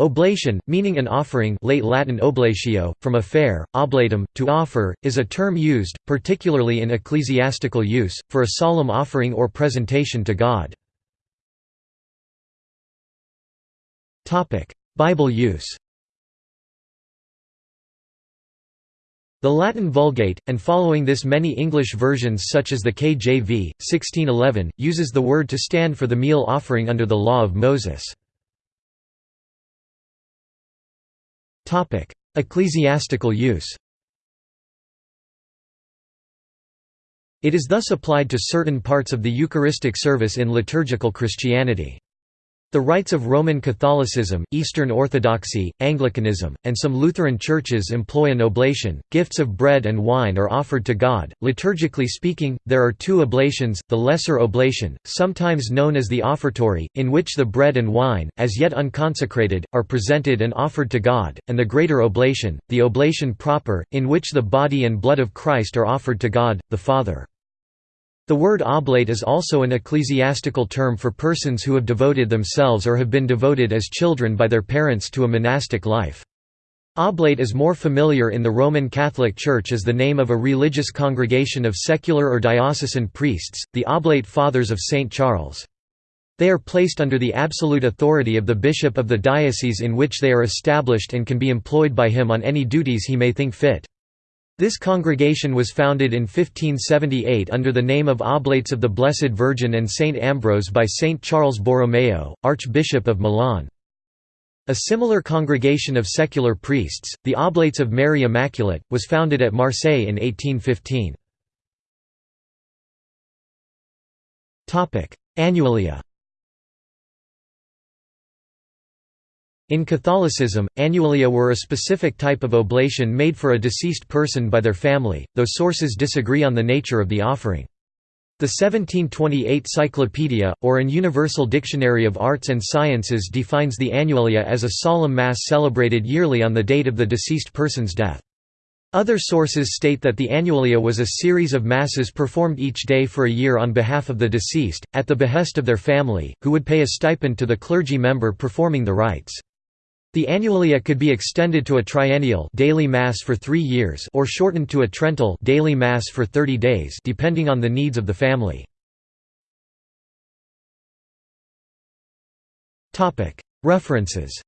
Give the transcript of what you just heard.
Oblation, meaning an offering late Latin oblatio, from offerre, oblatum, to offer, is a term used, particularly in ecclesiastical use, for a solemn offering or presentation to God. Bible use The Latin Vulgate, and following this many English versions such as the KJV, 1611, uses the word to stand for the meal offering under the Law of Moses. Ecclesiastical use It is thus applied to certain parts of the Eucharistic service in liturgical Christianity. The rites of Roman Catholicism, Eastern Orthodoxy, Anglicanism, and some Lutheran churches employ an oblation. Gifts of bread and wine are offered to God. Liturgically speaking, there are two oblations the Lesser Oblation, sometimes known as the offertory, in which the bread and wine, as yet unconsecrated, are presented and offered to God, and the Greater Oblation, the oblation proper, in which the body and blood of Christ are offered to God, the Father. The word oblate is also an ecclesiastical term for persons who have devoted themselves or have been devoted as children by their parents to a monastic life. Oblate is more familiar in the Roman Catholic Church as the name of a religious congregation of secular or diocesan priests, the Oblate Fathers of St. Charles. They are placed under the absolute authority of the bishop of the diocese in which they are established and can be employed by him on any duties he may think fit. This congregation was founded in 1578 under the name of Oblates of the Blessed Virgin and Saint Ambrose by Saint Charles Borromeo, Archbishop of Milan. A similar congregation of secular priests, the Oblates of Mary Immaculate, was founded at Marseille in 1815. Annualia In Catholicism, annualia were a specific type of oblation made for a deceased person by their family, though sources disagree on the nature of the offering. The 1728 Cyclopedia, or an Universal Dictionary of Arts and Sciences defines the annualia as a solemn mass celebrated yearly on the date of the deceased person's death. Other sources state that the annualia was a series of masses performed each day for a year on behalf of the deceased, at the behest of their family, who would pay a stipend to the clergy member performing the rites. The annualia could be extended to a triennial daily mass for 3 years or shortened to a trental daily mass for 30 days depending on the needs of the family. References